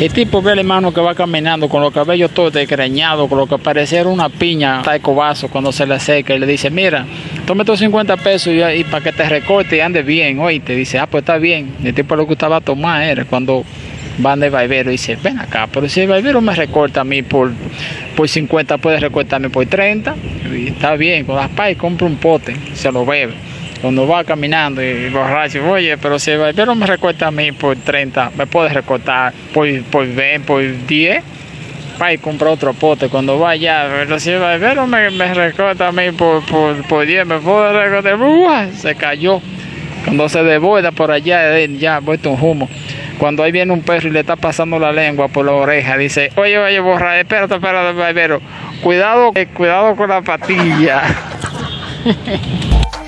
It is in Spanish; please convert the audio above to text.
El tipo ve el hermano que va caminando con los cabellos todos desgreñados, con lo que pareciera una piña, de cobazo cuando se le acerca y le dice, mira, tome estos 50 pesos y, para que te recorte y ande bien, hoy te dice, ah, pues está bien. El tipo lo que gustaba tomar era cuando van de barbero y dice, ven acá, pero si el barbero me recorta a mí por, por 50, puede recortarme por 30, y está bien, con las pais compra un pote, se lo bebe. Cuando va caminando y borracho, oye, pero si el barbero me recorta a mí por 30, me puede recortar por, por 20, por 10 y compra otro pote. Cuando vaya, pero si el barbero me, me recorta a mí por, por, por 10, me puede recortar, ¡Uah! se cayó. Cuando se devuelve por allá, ya vuelto un humo. Cuando ahí viene un perro y le está pasando la lengua por la oreja, dice, oye, oye, borra, espérate, espérate, barbero, cuidado, eh, cuidado con la patilla.